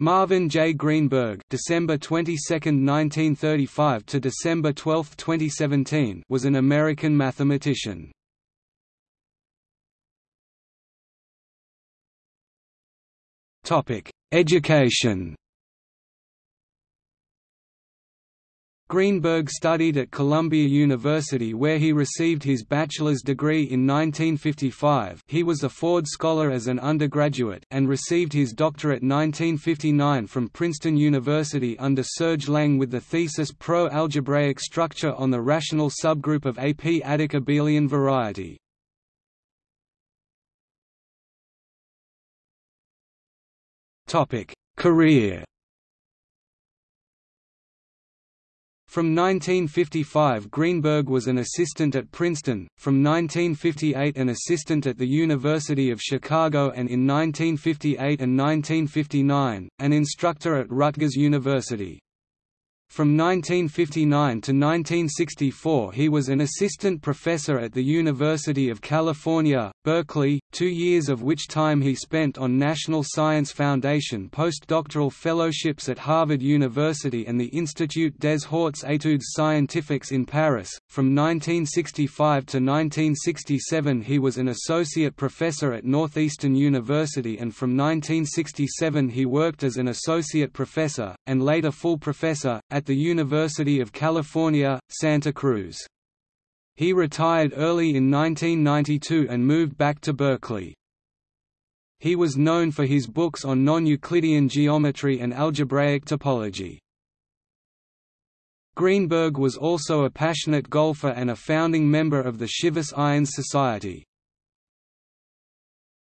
Marvin J. Greenberg December 22, 1935 to December 12, 2017 was an American mathematician. Education Greenberg studied at Columbia University where he received his bachelor's degree in 1955 he was a Ford Scholar as an undergraduate and received his doctorate 1959 from Princeton University under Serge Lang with the thesis Pro-algebraic structure on the rational subgroup of a p-adic abelian variety. Career From 1955 Greenberg was an assistant at Princeton, from 1958 an assistant at the University of Chicago and in 1958 and 1959, an instructor at Rutgers University. From 1959 to 1964 he was an assistant professor at the University of California, Berkeley, two years of which time he spent on National Science Foundation postdoctoral fellowships at Harvard University and the Institut des Hautes Études Scientifiques in Paris. From 1965 to 1967 he was an associate professor at Northeastern University and from 1967 he worked as an associate professor, and later full professor, at the University of California, Santa Cruz. He retired early in 1992 and moved back to Berkeley. He was known for his books on non-Euclidean geometry and algebraic topology. Greenberg was also a passionate golfer and a founding member of the Shivas Irons Society.